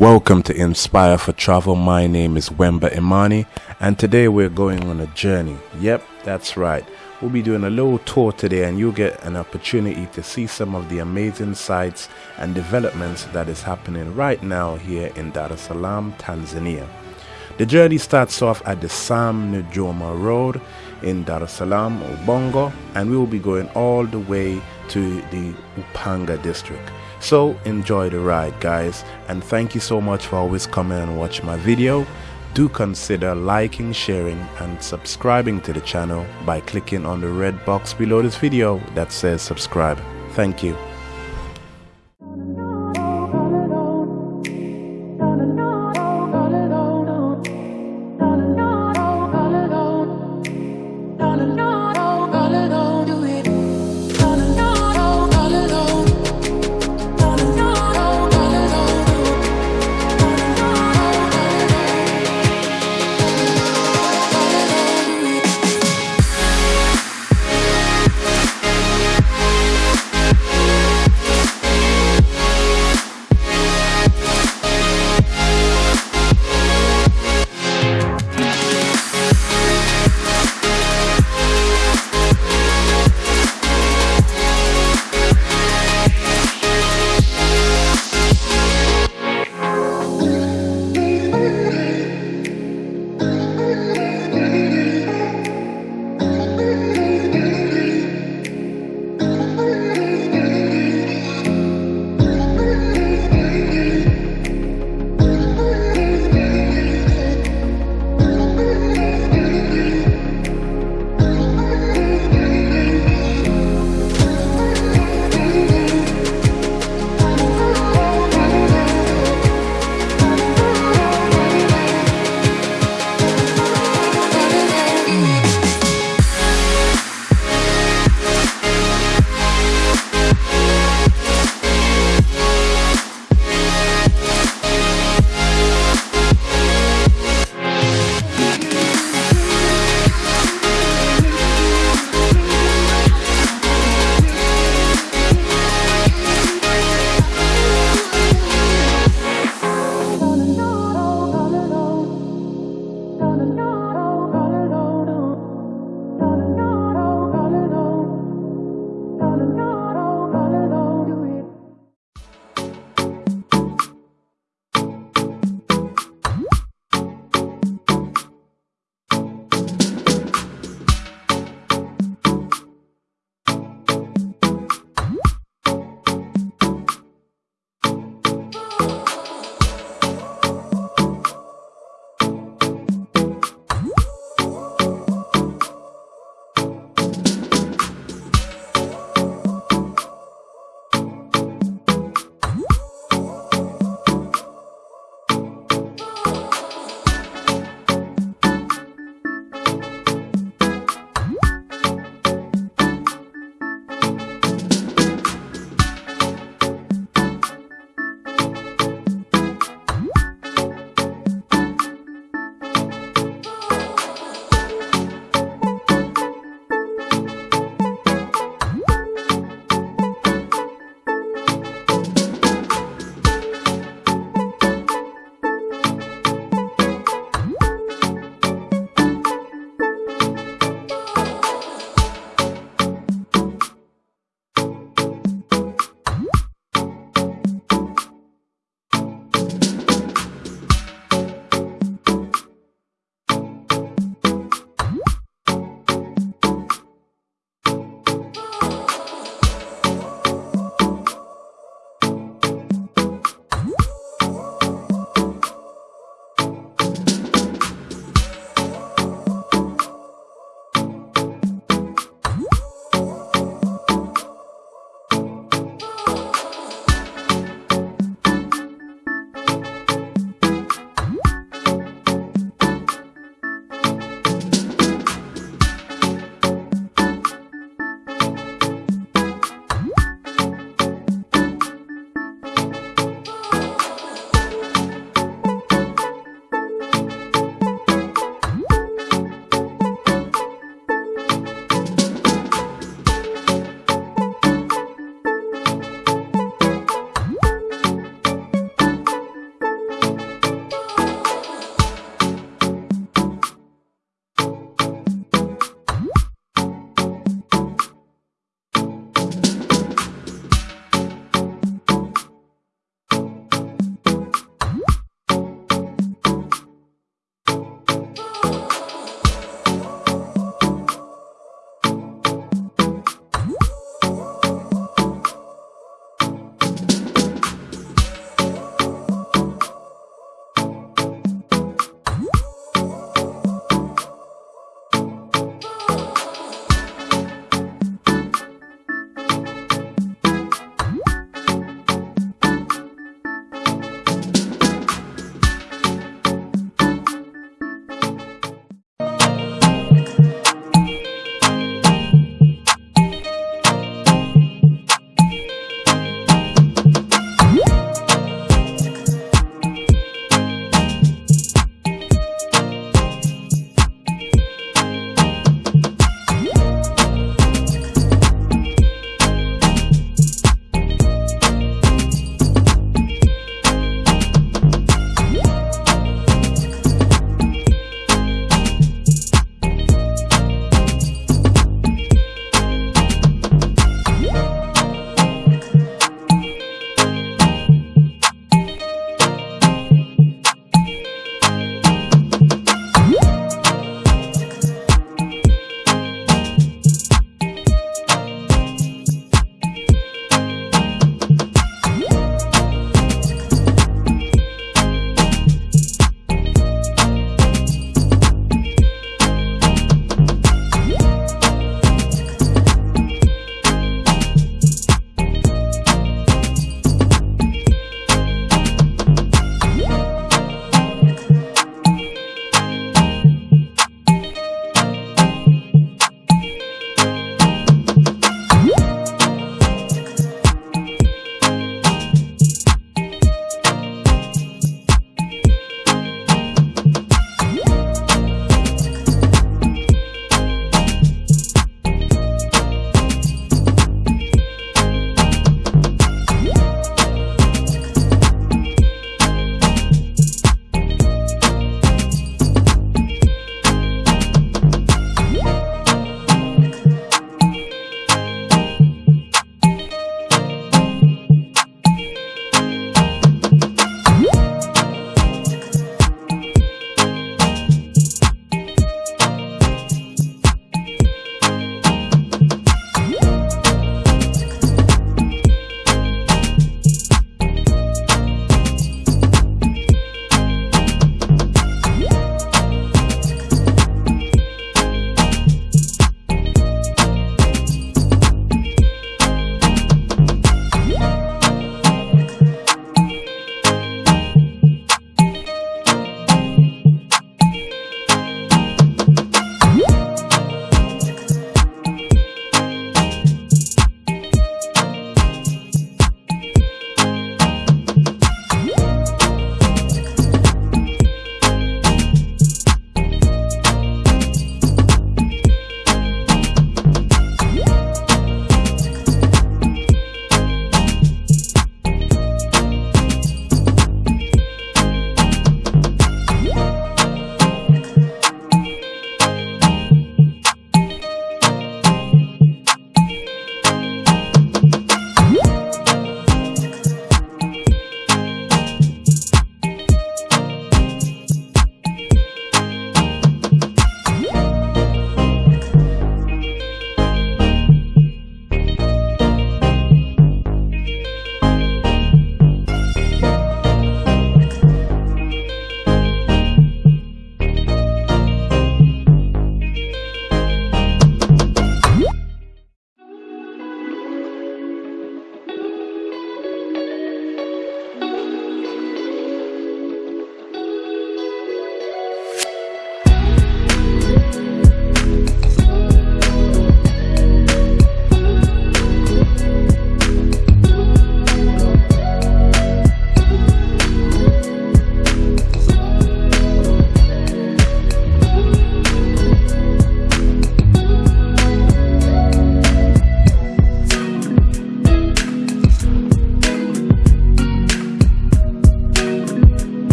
Welcome to Inspire for Travel. My name is Wemba Imani, and today we're going on a journey. Yep, that's right. We'll be doing a little tour today, and you'll get an opportunity to see some of the amazing sights and developments that is happening right now here in Dar es Salaam, Tanzania. The journey starts off at the Sam Nujoma Road in Dar es Salaam, Ubungo, and we will be going all the way to the Upanga district. So enjoy the ride, guys, and thank you so much for always coming and watching my video. Do consider liking, sharing, and subscribing to the channel by clicking on the red box below this video that says subscribe. Thank you.